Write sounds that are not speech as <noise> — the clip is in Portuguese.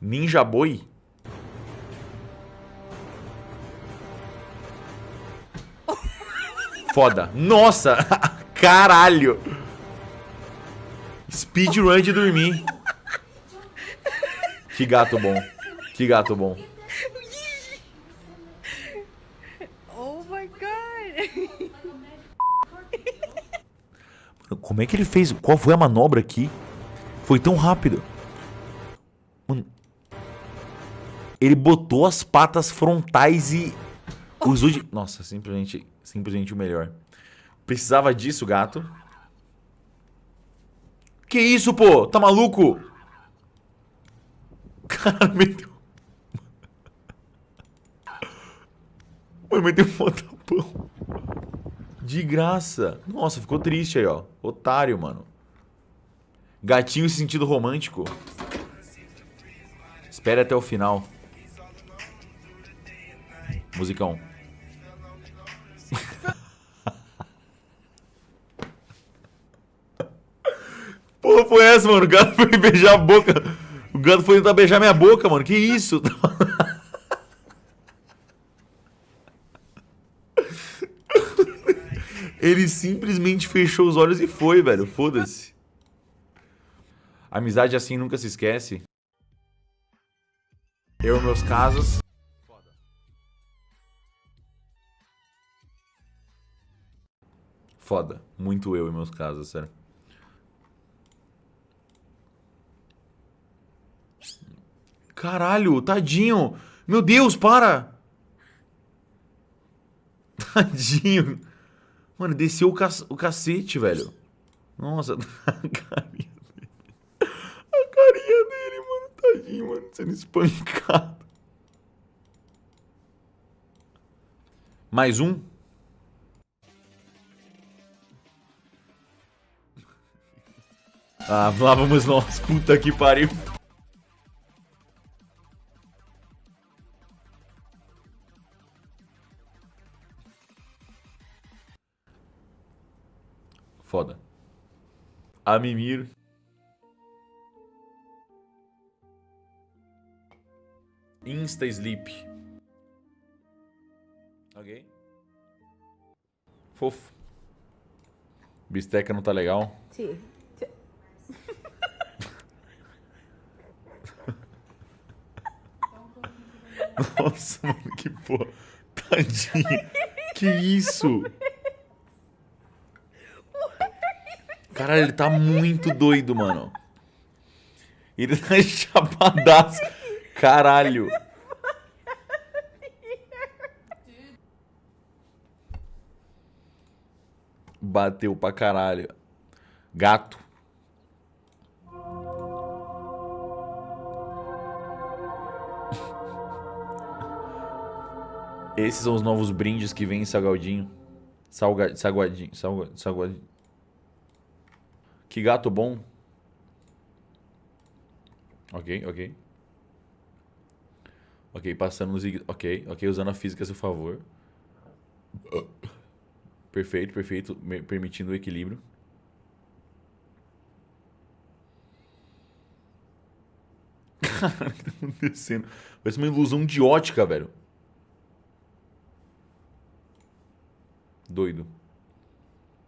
Ninja Boi? Foda. Nossa! <laughs> Caralho! Speedrun de dormir. Que gato bom. Que gato bom. Oh my god. Como é que ele fez? Qual foi a manobra aqui? Foi tão rápido. Mano. Ele botou as patas frontais e usou de... Nossa, simplesmente, simplesmente o melhor. Precisava disso, gato. Que isso, pô? Tá maluco? <laughs> Cara, meteu... <laughs> Mano, meteu um tapão. De graça. Nossa, ficou triste aí, ó. Otário, mano. Gatinho sentido romântico. Espere até o final. Musicão. Porra, foi essa, mano? O gato foi beijar a boca. O gato foi tentar beijar minha boca, mano. Que isso? Ele simplesmente fechou os olhos e foi, velho. Foda-se. Amizade assim nunca se esquece. Eu, meus casos. Foda. Muito eu e meus casos, sério. Caralho, tadinho. Meu Deus, para. <laughs> Tadinho. Mano, desceu o, cac o cacete, velho. Nossa, <laughs> a carinha dele. A carinha dele, mano. Tadinho, mano. Sendo espancado. Mais um? Ah, lá vamos nós. Puta que pariu. Foda. A mimir. Insta sleep. Ok. Fofo. Bisteca não tá legal. Sim. <laughs> Nossa, mano, que porra. Tadinho. Que isso? Caralho, ele tá muito doido, mano. Ele tá <laughs> chapadaço. Caralho. Bateu pra caralho. Gato. Esses são os novos brindes que vem em Salgadinho. Salga, salgadinho. Salga, salgadinho. Que gato bom. Ok, ok. Ok, passando nos... Ok, ok, usando a física a seu favor. Perfeito, perfeito. Permitindo o equilíbrio. <laughs> Cara, o <laughs> que tá acontecendo? Parece uma ilusão de ótica, velho. Doido.